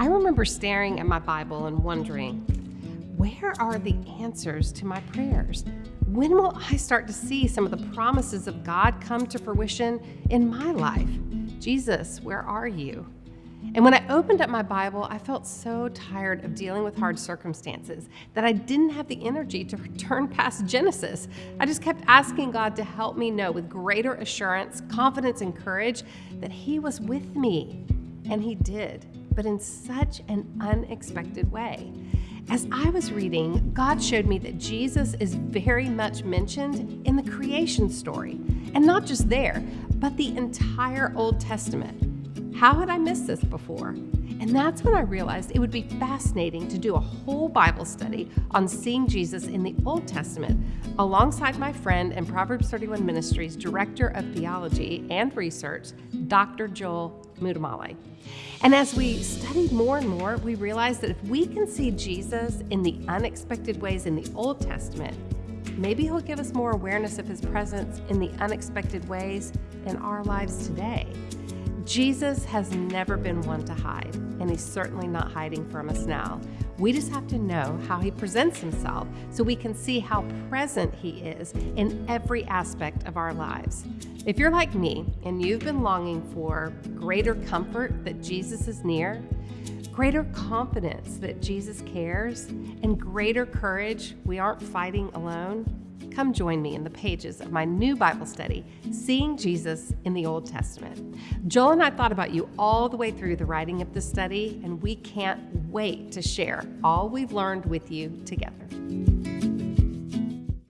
I remember staring at my Bible and wondering, where are the answers to my prayers? When will I start to see some of the promises of God come to fruition in my life? Jesus, where are you? And when I opened up my Bible, I felt so tired of dealing with hard circumstances that I didn't have the energy to turn past Genesis. I just kept asking God to help me know with greater assurance, confidence, and courage that He was with me. And He did, but in such an unexpected way. As I was reading, God showed me that Jesus is very much mentioned in the creation story. And not just there, but the entire Old Testament. How had I missed this before? And that's when I realized it would be fascinating to do a whole Bible study on seeing Jesus in the Old Testament alongside my friend and Proverbs 31 Ministries Director of Theology and Research, Dr. Joel Muddamalle. And as we studied more and more, we realized that if we can see Jesus in the unexpected ways in the Old Testament, maybe he'll give us more awareness of his presence in the unexpected ways in our lives today. Jesus has never been one to hide, and he's certainly not hiding from us now. We just have to know how he presents himself so we can see how present he is in every aspect of our lives. If you're like me and you've been longing for greater comfort that Jesus is near, greater confidence that Jesus cares, and greater courage we aren't fighting alone, come join me in the pages of my new Bible study, Seeing Jesus in the Old Testament. Joel and I thought about you all the way through the writing of the study, and we can't wait to share all we've learned with you together.